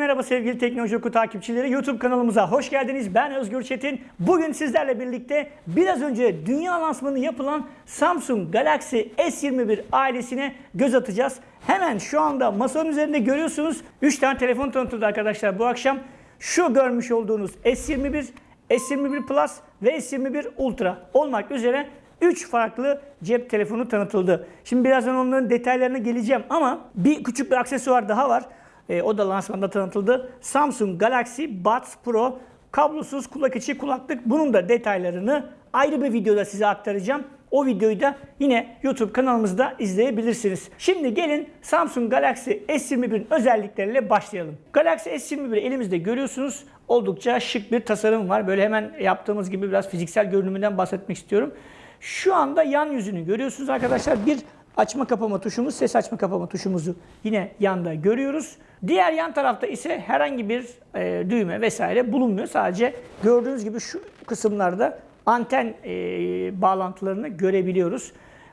Merhaba sevgili Teknoloji Oku takipçileri. YouTube kanalımıza hoş geldiniz. Ben Özgür Çetin. Bugün sizlerle birlikte biraz önce dünya lansmanı yapılan Samsung Galaxy S21 ailesine göz atacağız. Hemen şu anda masanın üzerinde görüyorsunuz 3 tane telefon tanıtıldı arkadaşlar bu akşam. Şu görmüş olduğunuz S21, S21 Plus ve S21 Ultra olmak üzere 3 farklı cep telefonu tanıtıldı. Şimdi birazdan onların detaylarına geleceğim ama bir küçük bir aksesuar daha var. E, o da lansmanda tanıtıldı. Samsung Galaxy Buds Pro kablosuz kulak içi kulaklık. Bunun da detaylarını ayrı bir videoda size aktaracağım. O videoyu da yine YouTube kanalımızda izleyebilirsiniz. Şimdi gelin Samsung Galaxy S21'in özellikleriyle başlayalım. Galaxy S21 elimizde görüyorsunuz. Oldukça şık bir tasarım var. Böyle hemen yaptığımız gibi biraz fiziksel görünümünden bahsetmek istiyorum. Şu anda yan yüzünü görüyorsunuz arkadaşlar. Bir açma kapama tuşumuz, ses açma kapama tuşumuzu yine yanda görüyoruz. Diğer yan tarafta ise herhangi bir e, düğme vesaire bulunmuyor. Sadece gördüğünüz gibi şu kısımlarda anten e, bağlantılarını görebiliyoruz.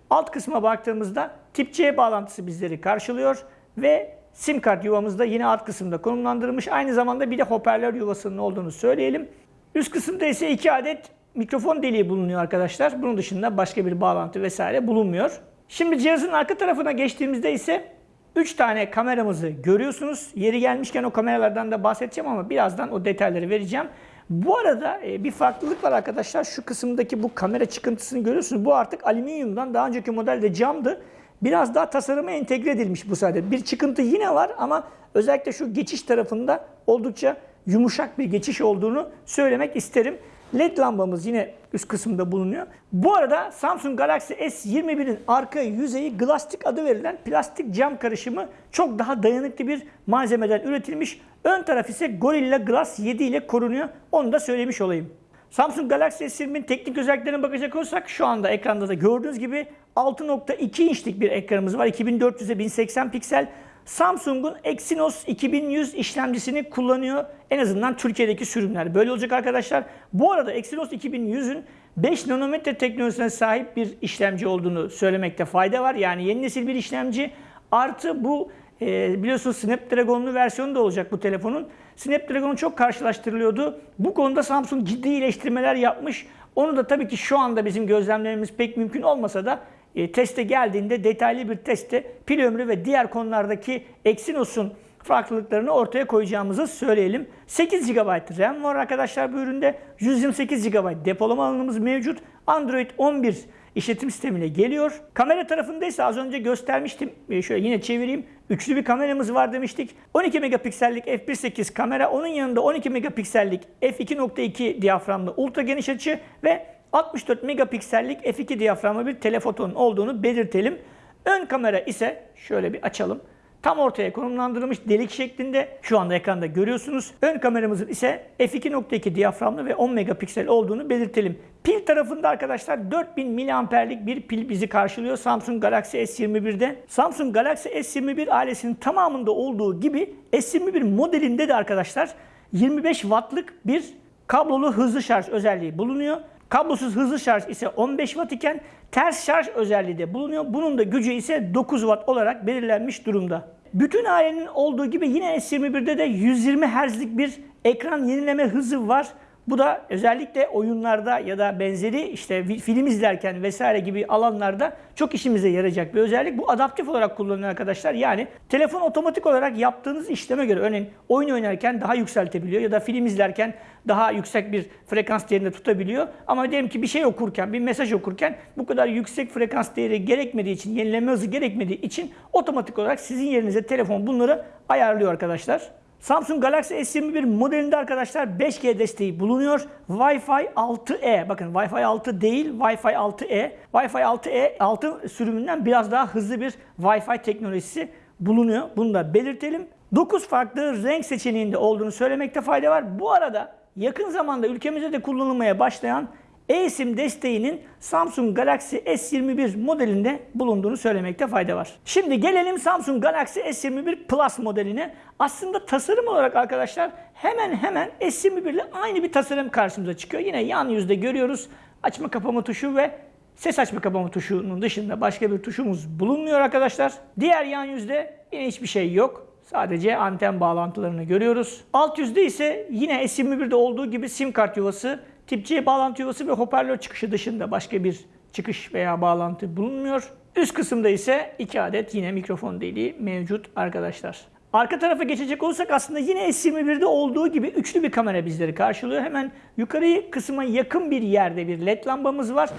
Alt kısma baktığımızda tip C bağlantısı bizleri karşılıyor ve sim kart yuvamız da yine alt kısımda konumlandırılmış. Aynı zamanda bir de hoparlör yuvasının olduğunu söyleyelim. Üst kısımda ise iki adet mikrofon deliği bulunuyor arkadaşlar. Bunun dışında başka bir bağlantı vesaire bulunmuyor. Şimdi cihazın arka tarafına geçtiğimizde ise 3 tane kameramızı görüyorsunuz. Yeri gelmişken o kameralardan da bahsedeceğim ama birazdan o detayları vereceğim. Bu arada e, bir farklılık var arkadaşlar. Şu kısımdaki bu kamera çıkıntısını görüyorsunuz. Bu artık alüminyumdan daha önceki modelde camdı. Biraz daha tasarıma entegre edilmiş bu sayede. Bir çıkıntı yine var ama özellikle şu geçiş tarafında oldukça yumuşak bir geçiş olduğunu söylemek isterim. LED lambamız yine üst kısımda bulunuyor. Bu arada Samsung Galaxy S21'in arka yüzeyi Glastic adı verilen plastik cam karışımı çok daha dayanıklı bir malzemeden üretilmiş. Ön taraf ise Gorilla Glass 7 ile korunuyor. Onu da söylemiş olayım. Samsung Galaxy S20'in teknik özelliklerine bakacak olursak şu anda ekranda da gördüğünüz gibi 6.2 inçlik bir ekranımız var. 2400'e 1080 piksel. Samsung'un Exynos 2100 işlemcisini kullanıyor. En azından Türkiye'deki sürümler. Böyle olacak arkadaşlar. Bu arada Exynos 2100'ün 5 nanometre teknolojisine sahip bir işlemci olduğunu söylemekte fayda var. Yani yeni nesil bir işlemci. Artı bu e, biliyorsunuz Snapdragon'lu versiyonu da olacak bu telefonun. Snapdragon çok karşılaştırılıyordu. Bu konuda Samsung ciddi iyileştirmeler yapmış. Onu da tabii ki şu anda bizim gözlemlememiz pek mümkün olmasa da e, teste geldiğinde detaylı bir testte pil ömrü ve diğer konulardaki Exynos'un farklılıklarını ortaya koyacağımızı söyleyelim. 8 GB RAM var arkadaşlar bu üründe. 128 GB depolama alanımız mevcut. Android 11 işletim sistemiyle geliyor. Kamera tarafında ise az önce göstermiştim. E, şöyle yine çevireyim. Üçlü bir kameramız var demiştik. 12 megapiksellik f1.8 kamera. Onun yanında 12 megapiksellik f2.2 diyaframlı ultra geniş açı ve 64 megapiksellik f2 diyaframlı bir telefotonun olduğunu belirtelim. Ön kamera ise şöyle bir açalım. Tam ortaya konumlandırılmış delik şeklinde şu anda ekranda görüyorsunuz. Ön kameramızın ise f2.2 diyaframlı ve 10 megapiksel olduğunu belirtelim. Pil tarafında arkadaşlar 4000 miliamperlik bir pil bizi karşılıyor Samsung Galaxy S21'de. Samsung Galaxy S21 ailesinin tamamında olduğu gibi S21 modelinde de arkadaşlar 25 wattlık bir kablolu hızlı şarj özelliği bulunuyor. Kablosuz hızlı şarj ise 15 Watt iken ters şarj özelliği de bulunuyor. Bunun da gücü ise 9 Watt olarak belirlenmiş durumda. Bütün ailenin olduğu gibi yine S21'de de 120 Hz'lik bir ekran yenileme hızı var. Bu da özellikle oyunlarda ya da benzeri işte film izlerken vesaire gibi alanlarda çok işimize yarayacak bir özellik. Bu adaptif olarak kullanılıyor arkadaşlar. Yani telefon otomatik olarak yaptığınız işleme göre örneğin oyun oynarken daha yükseltebiliyor ya da film izlerken daha yüksek bir frekans değerinde tutabiliyor. Ama diyelim ki bir şey okurken, bir mesaj okurken bu kadar yüksek frekans değeri gerekmediği için, yenileme hızı gerekmediği için otomatik olarak sizin yerinize telefon bunları ayarlıyor arkadaşlar. Samsung Galaxy S21 modelinde arkadaşlar 5G desteği bulunuyor. Wi-Fi 6E, bakın Wi-Fi 6 değil, Wi-Fi 6E. Wi-Fi 6E 6 sürümünden biraz daha hızlı bir Wi-Fi teknolojisi bulunuyor. Bunu da belirtelim. 9 farklı renk seçeneğinde olduğunu söylemekte fayda var. Bu arada yakın zamanda ülkemizde de kullanılmaya başlayan eSIM desteğinin Samsung Galaxy S21 modelinde bulunduğunu söylemekte fayda var. Şimdi gelelim Samsung Galaxy S21 Plus modeline. Aslında tasarım olarak arkadaşlar hemen hemen S21 ile aynı bir tasarım karşımıza çıkıyor. Yine yan yüzde görüyoruz açma kapama tuşu ve ses açma kapama tuşunun dışında başka bir tuşumuz bulunmuyor arkadaşlar. Diğer yan yüzde yine hiçbir şey yok. Sadece anten bağlantılarını görüyoruz. Alt yüzde ise yine S21'de olduğu gibi sim kart yuvası, tip C bağlantı yuvası ve hoparlör çıkışı dışında başka bir çıkış veya bağlantı bulunmuyor. Üst kısımda ise 2 adet yine mikrofon deliği mevcut arkadaşlar. Arka tarafa geçecek olursak aslında yine S21'de olduğu gibi üçlü bir kamera bizleri karşılıyor. Hemen yukarı kısma yakın bir yerde bir led lambamız var.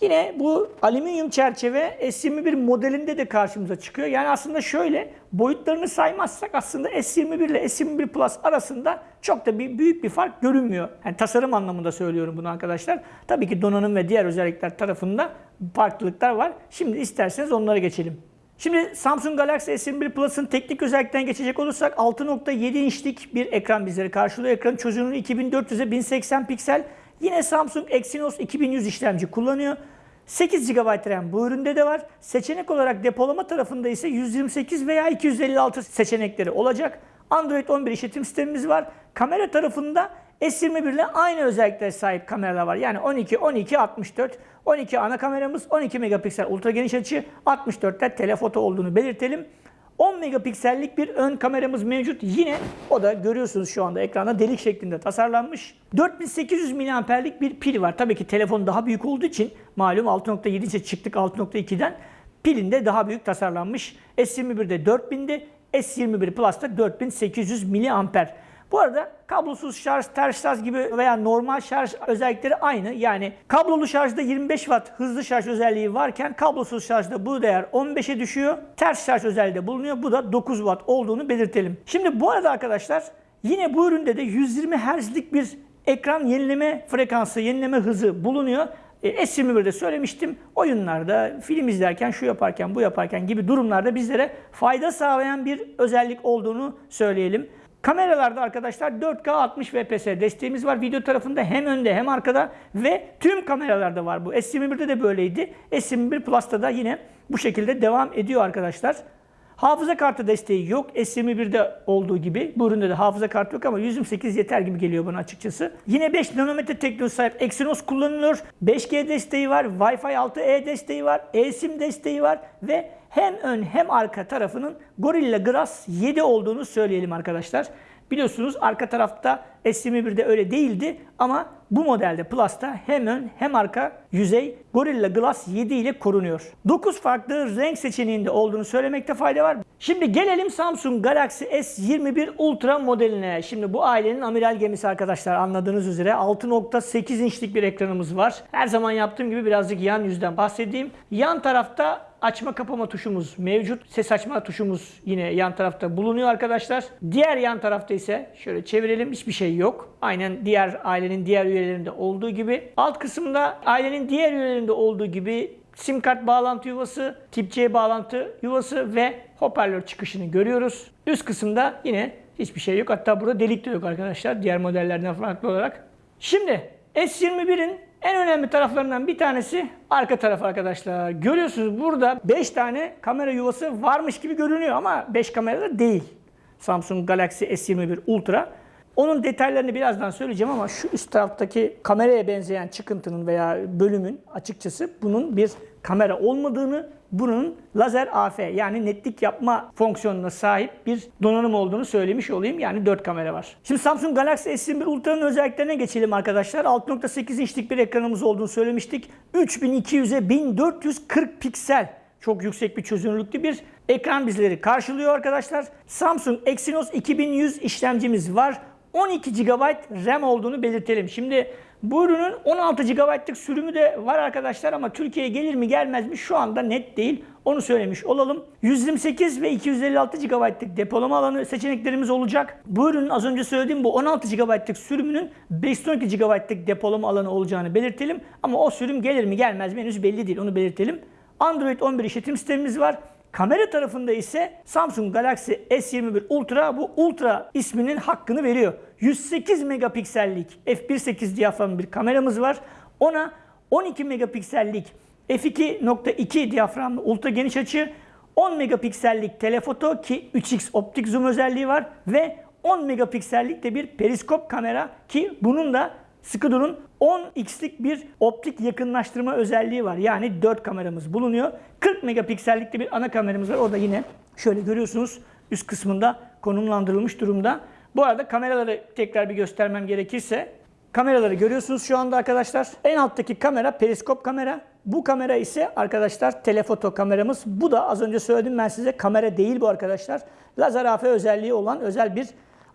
Yine bu alüminyum çerçeve S21 modelinde de karşımıza çıkıyor. Yani aslında şöyle boyutlarını saymazsak aslında S21 ile S21 Plus arasında çok da bir büyük bir fark görünmüyor. Yani tasarım anlamında söylüyorum bunu arkadaşlar. Tabii ki donanım ve diğer özellikler tarafında farklılıklar var. Şimdi isterseniz onlara geçelim. Şimdi Samsung Galaxy S21 Plus'ın teknik özellikten geçecek olursak 6.7 inçlik bir ekran bizleri karşılıyor. Ekran çözünürlüğü 2400'e 1080 piksel. Yine Samsung Exynos 2100 işlemci kullanıyor. 8 GB RAM bu üründe de var. Seçenek olarak depolama tarafında ise 128 veya 256 seçenekleri olacak. Android 11 işletim sistemimiz var. Kamera tarafında S21 ile aynı özelliklere sahip kameralar var. Yani 12, 12, 64. 12 ana kameramız, 12 megapiksel ultra geniş açı, 64'te telefoto olduğunu belirtelim. 10 megapiksellik bir ön kameramız mevcut. Yine o da görüyorsunuz şu anda ekranda delik şeklinde tasarlanmış. 4800 mAh'lik bir pil var. Tabii ki telefon daha büyük olduğu için malum 6.7 inçe çıktık 6.2'den. Pilinde daha büyük tasarlanmış. S21'de 4000'di. S21 Plus'ta 4800 mAh. Bu arada kablosuz şarj, ters şarj gibi veya normal şarj özellikleri aynı. Yani kablolu şarjda 25 Watt hızlı şarj özelliği varken kablosuz şarjda bu değer 15'e düşüyor. Ters şarj özelliği de bulunuyor. Bu da 9 Watt olduğunu belirtelim. Şimdi bu arada arkadaşlar yine bu üründe de 120 Hz'lik bir ekran yenileme frekansı, yenileme hızı bulunuyor. E, S21'de söylemiştim. Oyunlarda, film izlerken, şu yaparken, bu yaparken gibi durumlarda bizlere fayda sağlayan bir özellik olduğunu söyleyelim. Kameralarda arkadaşlar 4K 60 fps desteğimiz var. Video tarafında hem önde hem arkada ve tüm kameralarda var bu. S21'de de böyleydi. S21 Plus'ta da yine bu şekilde devam ediyor arkadaşlar. Hafıza kartı desteği yok. S21'de olduğu gibi. Bu üründe de hafıza kartı yok ama 128 yeter gibi geliyor bana açıkçası. Yine 5 nanometre teknolojisi sahip Exynos kullanılıyor. 5G desteği var. Wi-Fi 6E desteği var. eSIM desteği var ve hem ön hem arka tarafının Gorilla Glass 7 olduğunu söyleyelim arkadaşlar. Biliyorsunuz arka tarafta S21'de öyle değildi ama bu modelde Plus'ta hem ön hem arka yüzey Gorilla Glass 7 ile korunuyor. 9 farklı renk seçeneğinde olduğunu söylemekte fayda var. Şimdi gelelim Samsung Galaxy S21 Ultra modeline. Şimdi bu ailenin amiral gemisi arkadaşlar anladığınız üzere 6.8 inçlik bir ekranımız var. Her zaman yaptığım gibi birazcık yan yüzden bahsedeyim. Yan tarafta açma kapama tuşumuz mevcut. Ses açma tuşumuz yine yan tarafta bulunuyor arkadaşlar. Diğer yan tarafta ise şöyle çevirelim hiçbir şey yok. Aynen diğer ailenin diğer üyelerinde olduğu gibi. Alt kısımda ailenin diğer üyelerinde olduğu gibi sim kart bağlantı yuvası, tip C bağlantı yuvası ve hoparlör çıkışını görüyoruz. Üst kısımda yine hiçbir şey yok. Hatta burada delik de yok arkadaşlar diğer modellerden farklı olarak. Şimdi S21'in en önemli taraflarından bir tanesi arka taraf arkadaşlar. Görüyorsunuz burada 5 tane kamera yuvası varmış gibi görünüyor ama 5 kamera da değil. Samsung Galaxy S21 Ultra. Onun detaylarını birazdan söyleyeceğim ama şu üst taraftaki kameraya benzeyen çıkıntının veya bölümün açıkçası bunun bir kamera olmadığını, bunun lazer AF yani netlik yapma fonksiyonuna sahip bir donanım olduğunu söylemiş olayım. Yani 4 kamera var. Şimdi Samsung Galaxy S21 Ultra'nın özelliklerine geçelim arkadaşlar. 6.8 inçlik bir ekranımız olduğunu söylemiştik. 3200'e 1440 piksel çok yüksek bir çözünürlüklü bir ekran bizleri karşılıyor arkadaşlar. Samsung Exynos 2100 işlemcimiz var. 12 GB RAM olduğunu belirtelim. Şimdi bu ürünün 16 GB'lık sürümü de var arkadaşlar ama Türkiye'ye gelir mi gelmez mi şu anda net değil. Onu söylemiş olalım. 128 ve 256 GB'lık depolama alanı seçeneklerimiz olacak. Bu ürünün az önce söylediğim bu 16 GB'lık sürümünün 512 GB'lık depolama alanı olacağını belirtelim. Ama o sürüm gelir mi gelmez mi henüz belli değil. Onu belirtelim. Android 11 işletim sistemimiz var. Kamera tarafında ise Samsung Galaxy S21 Ultra bu Ultra isminin hakkını veriyor. 108 megapiksellik f1.8 diyafram bir kameramız var. Ona 12 megapiksellik f2.2 diyaframlı ultra geniş açı, 10 megapiksellik telefoto ki 3x optik zoom özelliği var ve 10 megapiksellik de bir periskop kamera ki bunun da durun 10x'lik bir optik yakınlaştırma özelliği var. Yani 4 kameramız bulunuyor. 40 megapiksellik de bir ana kameramız var. Orada yine şöyle görüyorsunuz üst kısmında konumlandırılmış durumda. Bu arada kameraları tekrar bir göstermem gerekirse kameraları görüyorsunuz şu anda arkadaşlar. En alttaki kamera periskop kamera. Bu kamera ise arkadaşlar telefoto kameramız. Bu da az önce söyledim ben size kamera değil bu arkadaşlar. Lazer AF özelliği olan özel bir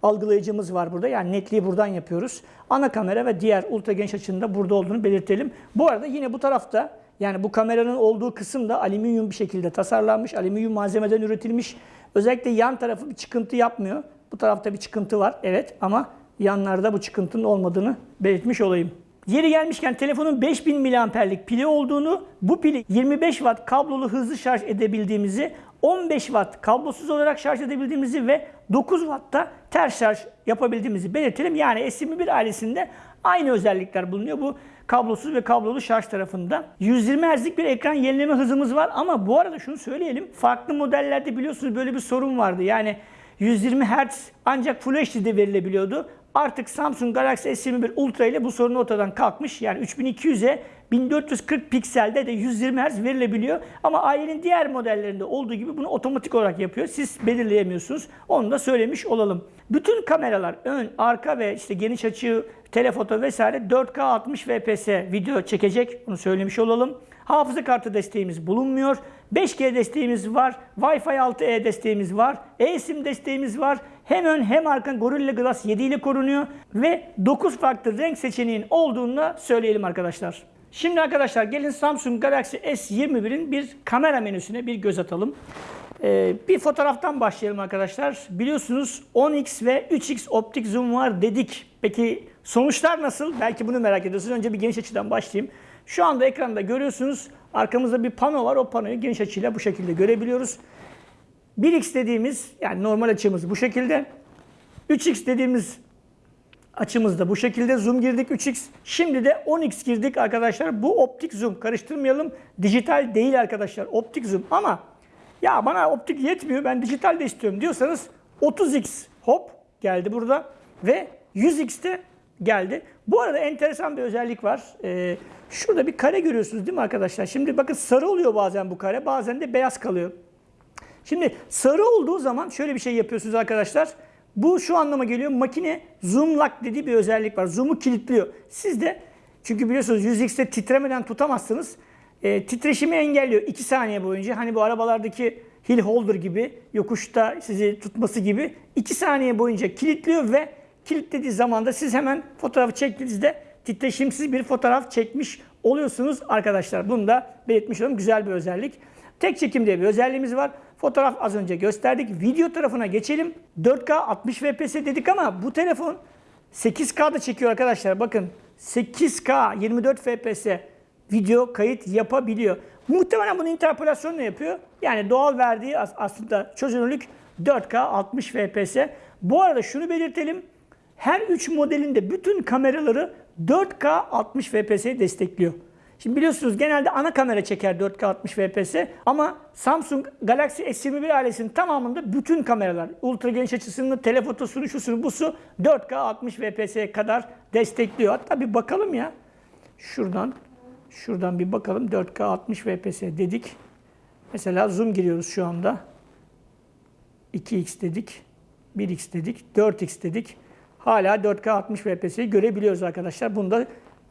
algılayıcımız var burada. Yani netliği buradan yapıyoruz. Ana kamera ve diğer ultra geniş açının da burada olduğunu belirtelim. Bu arada yine bu tarafta yani bu kameranın olduğu kısım da alüminyum bir şekilde tasarlanmış. Alüminyum malzemeden üretilmiş. Özellikle yan tarafı bir çıkıntı yapmıyor. Bu tarafta bir çıkıntı var evet ama yanlarda bu çıkıntının olmadığını belirtmiş olayım. Yeri gelmişken telefonun 5000 miliamperlik pili olduğunu, bu pili 25 watt kablolu hızlı şarj edebildiğimizi, 15 watt kablosuz olarak şarj edebildiğimizi ve 9 wattta ters şarj yapabildiğimizi belirtelim. Yani S21 ailesinde aynı özellikler bulunuyor bu kablosuz ve kablolu şarj tarafında. 120 Hz'lik bir ekran yenileme hızımız var ama bu arada şunu söyleyelim. Farklı modellerde biliyorsunuz böyle bir sorun vardı. Yani 120 Hz ancak Full HD'de verilebiliyordu. Artık Samsung Galaxy S21 Ultra ile bu sorun ortadan kalkmış. Yani 3200'e 1440 pikselde de 120 Hz verilebiliyor. Ama ailenin diğer modellerinde olduğu gibi bunu otomatik olarak yapıyor. Siz belirleyemiyorsunuz. Onu da söylemiş olalım. Bütün kameralar ön, arka ve işte geniş açı, telefoto vesaire 4K 60 fps video çekecek. Bunu söylemiş olalım. Hafıza kartı desteğimiz bulunmuyor. 5G desteğimiz var. Wi-Fi 6E desteğimiz var. eSIM desteğimiz var. Hem ön hem arka Gorilla Glass 7 ile korunuyor. Ve 9 farklı renk seçeneğin olduğunu da söyleyelim arkadaşlar. Şimdi arkadaşlar gelin Samsung Galaxy S21'in bir kamera menüsüne bir göz atalım. Ee, bir fotoğraftan başlayalım arkadaşlar. Biliyorsunuz 10x ve 3x optik zoom var dedik. Peki sonuçlar nasıl? Belki bunu merak ediyorsunuz. Önce bir geniş açıdan başlayayım. Şu anda ekranda görüyorsunuz. Arkamızda bir pano var. O panoyu geniş açıyla bu şekilde görebiliyoruz. 1x dediğimiz yani normal açımız bu şekilde. 3x dediğimiz açımız da bu şekilde. Zoom girdik 3x. Şimdi de 10x girdik arkadaşlar. Bu optik zoom. Karıştırmayalım. Dijital değil arkadaşlar. Optik zoom. Ama ya bana optik yetmiyor. Ben dijital de istiyorum diyorsanız 30x hop geldi burada. Ve 100x de geldi. Bu arada enteresan bir özellik var. Ee, şurada bir kare görüyorsunuz değil mi arkadaşlar? Şimdi bakın sarı oluyor bazen bu kare. Bazen de beyaz kalıyor. Şimdi sarı olduğu zaman şöyle bir şey yapıyorsunuz arkadaşlar. Bu şu anlama geliyor. Makine zoom lock dediği bir özellik var. Zoom'u kilitliyor. Siz de çünkü biliyorsunuz 100x'te titremeden tutamazsınız. E, titreşimi engelliyor 2 saniye boyunca. Hani bu arabalardaki hill holder gibi yokuşta sizi tutması gibi 2 saniye boyunca kilitliyor ve kilitlediği zaman da siz hemen fotoğrafı çektiğinizde titreşimsiz bir fotoğraf çekmiş oluyorsunuz arkadaşlar. Bunu da belirtmiş olalım. Güzel bir özellik. Tek çekim diye bir özelliğimiz var. Fotoğraf az önce gösterdik. Video tarafına geçelim. 4K 60 fps dedik ama bu telefon 8K'da çekiyor arkadaşlar. Bakın 8K 24 fps video kayıt yapabiliyor. Muhtemelen bunu interpolasyonla yapıyor. Yani doğal verdiği aslında çözünürlük 4K 60 fps. Bu arada şunu belirtelim. Her 3 modelinde bütün kameraları 4K 60 fps'yi destekliyor. Şimdi biliyorsunuz genelde ana kamera çeker 4K 60 fps ama Samsung Galaxy S21 ailesinin tamamında bütün kameralar ultra geniş açısını, telefotosunu, şusunu, busu 4K 60 fps'ye kadar destekliyor. Hatta bir bakalım ya. Şuradan şuradan bir bakalım 4K 60 fps dedik. Mesela zoom giriyoruz şu anda. 2x dedik. 1x dedik. 4x dedik. Hala 4K 60 fps'yi görebiliyoruz arkadaşlar. Bunu da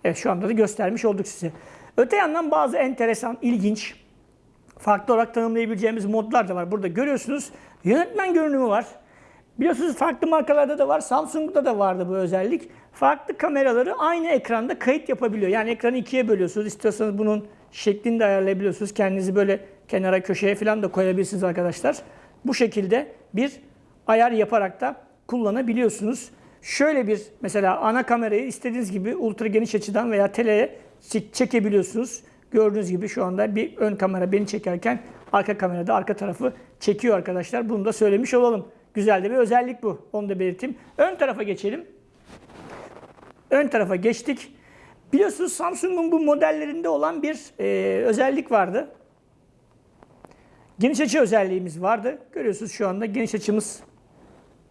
evet, şu anda da göstermiş olduk size. Öte yandan bazı enteresan, ilginç, farklı olarak tanımlayabileceğimiz modlar da var. Burada görüyorsunuz yönetmen görünümü var. Biliyorsunuz farklı markalarda da var. Samsung'da da vardı bu özellik. Farklı kameraları aynı ekranda kayıt yapabiliyor. Yani ekranı ikiye bölüyorsunuz. İstiyorsanız bunun şeklini de ayarlayabiliyorsunuz. Kendinizi böyle kenara köşeye falan da koyabilirsiniz arkadaşlar. Bu şekilde bir ayar yaparak da kullanabiliyorsunuz. Şöyle bir mesela ana kamerayı istediğiniz gibi ultra geniş açıdan veya teleye çekebiliyorsunuz. Gördüğünüz gibi şu anda bir ön kamera beni çekerken arka kamerada arka tarafı çekiyor arkadaşlar. Bunu da söylemiş olalım. Güzel de bir özellik bu. Onu da belirteyim. Ön tarafa geçelim. Ön tarafa geçtik. Biliyorsunuz Samsung'un bu modellerinde olan bir e, özellik vardı. Geniş açı özelliğimiz vardı. Görüyorsunuz şu anda geniş açımız.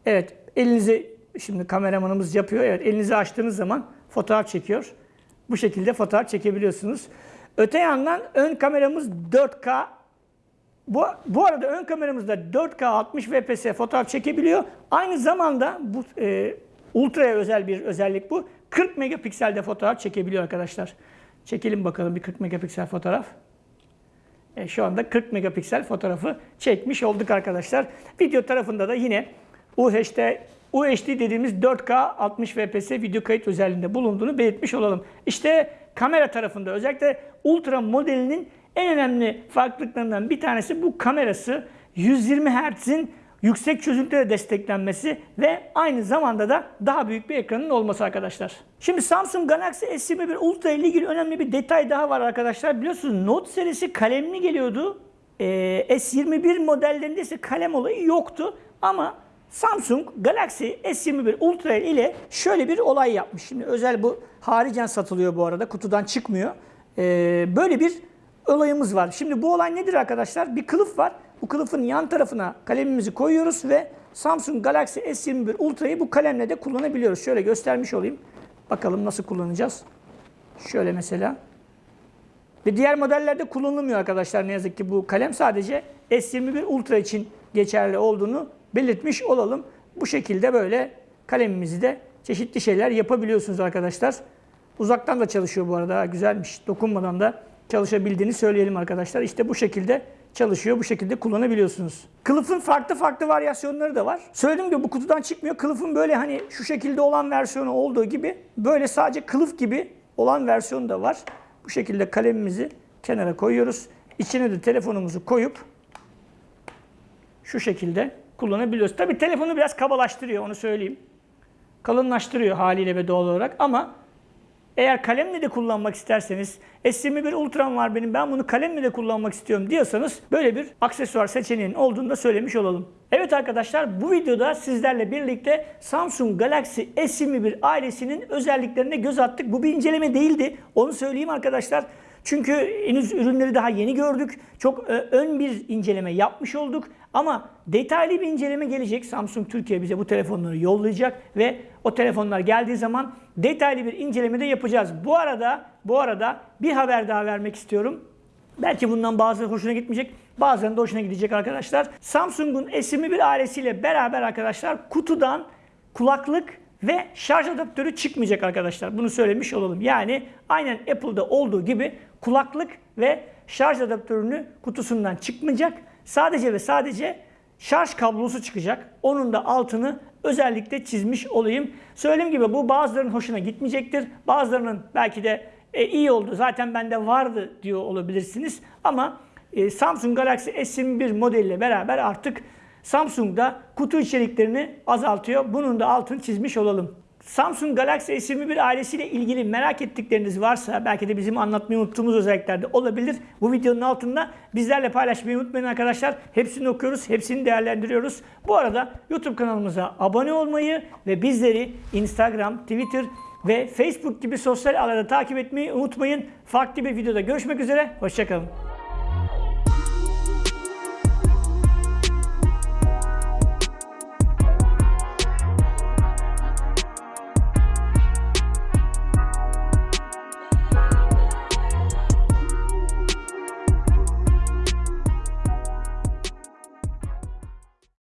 Evet elinizi şimdi kameramanımız yapıyor. Evet elinizi açtığınız zaman fotoğraf çekiyor. Bu şekilde fotoğraf çekebiliyorsunuz. Öte yandan ön kameramız 4K Bu, bu arada ön kameramızda 4K 60 fps fotoğraf çekebiliyor. Aynı zamanda bu e, ultraya özel bir özellik bu. 40 megapikselde fotoğraf çekebiliyor arkadaşlar. Çekelim bakalım bir 40 megapiksel fotoğraf. E, şu anda 40 megapiksel fotoğrafı çekmiş olduk arkadaşlar. Video tarafında da yine UHD, UHD dediğimiz 4K 60 fps video kayıt özelliğinde bulunduğunu belirtmiş olalım. İşte kamera tarafında özellikle Ultra modelinin en önemli farklılıklarından bir tanesi bu kamerası 120 Hz'in yüksek çözünürlüğe desteklenmesi ve aynı zamanda da daha büyük bir ekranın olması arkadaşlar. Şimdi Samsung Galaxy S21 Ultra ile ilgili önemli bir detay daha var arkadaşlar. Biliyorsunuz Note serisi kalemli geliyordu. Ee, S21 modellerinde ise kalem olayı yoktu. Ama Samsung Galaxy S21 Ultra ile şöyle bir olay yapmış. Şimdi özel bu haricen satılıyor bu arada. Kutudan çıkmıyor. Ee, böyle bir olayımız var. Şimdi bu olay nedir arkadaşlar? Bir kılıf var. Bu kılıfın yan tarafına kalemimizi koyuyoruz ve Samsung Galaxy S21 Ultra'yı bu kalemle de kullanabiliyoruz. Şöyle göstermiş olayım. Bakalım nasıl kullanacağız. Şöyle mesela. Ve diğer modellerde kullanılmıyor arkadaşlar ne yazık ki bu kalem. Sadece S21 Ultra için geçerli olduğunu belirtmiş olalım. Bu şekilde böyle kalemimizi de çeşitli şeyler yapabiliyorsunuz arkadaşlar. Uzaktan da çalışıyor bu arada. Güzelmiş. Dokunmadan da çalışabildiğini söyleyelim arkadaşlar. İşte bu şekilde çalışıyor. Bu şekilde kullanabiliyorsunuz. Kılıfın farklı farklı varyasyonları da var. Söylediğim gibi bu kutudan çıkmıyor. Kılıfın böyle hani şu şekilde olan versiyonu olduğu gibi böyle sadece kılıf gibi olan versiyonu da var. Bu şekilde kalemimizi kenara koyuyoruz. İçine de telefonumuzu koyup şu şekilde kullanabiliyoruz. Tabi telefonu biraz kabalaştırıyor onu söyleyeyim. Kalınlaştırıyor haliyle ve doğal olarak ama eğer kalemle de kullanmak isterseniz S21 Ultra'm var benim ben bunu kalemle de kullanmak istiyorum diyorsanız böyle bir aksesuar seçeneğinin olduğunu da söylemiş olalım. Evet arkadaşlar bu videoda sizlerle birlikte Samsung Galaxy S21 ailesinin özelliklerine göz attık. Bu bir inceleme değildi. Onu söyleyeyim arkadaşlar. Çünkü henüz ürünleri daha yeni gördük. Çok e, ön bir inceleme yapmış olduk. Ama detaylı bir inceleme gelecek. Samsung Türkiye bize bu telefonları yollayacak ve o telefonlar geldiği zaman detaylı bir inceleme de yapacağız. Bu arada bu arada bir haber daha vermek istiyorum. Belki bundan bazıları hoşuna gitmeyecek, bazılarının da hoşuna gidecek arkadaşlar. Samsung'un S21 ailesiyle beraber arkadaşlar kutudan kulaklık ve şarj adaptörü çıkmayacak arkadaşlar. Bunu söylemiş olalım. Yani aynen Apple'da olduğu gibi kulaklık ve şarj adaptörünü kutusundan çıkmayacak. Sadece ve sadece şarj kablosu çıkacak. Onun da altını özellikle çizmiş olayım. Söylediğim gibi bu bazılarının hoşuna gitmeyecektir. Bazılarının belki de e, iyi oldu zaten bende vardı diyor olabilirsiniz. Ama e, Samsung Galaxy S21 modeliyle beraber artık Samsung da kutu içeriklerini azaltıyor. Bunun da altını çizmiş olalım. Samsung Galaxy S21 ailesiyle ilgili merak ettikleriniz varsa belki de bizim anlatmayı unuttuğumuz özelliklerde olabilir. Bu videonun altında bizlerle paylaşmayı unutmayın arkadaşlar. Hepsini okuyoruz, hepsini değerlendiriyoruz. Bu arada YouTube kanalımıza abone olmayı ve bizleri Instagram, Twitter ve Facebook gibi sosyal ağlarda takip etmeyi unutmayın. Farklı bir videoda görüşmek üzere, hoşçakalın.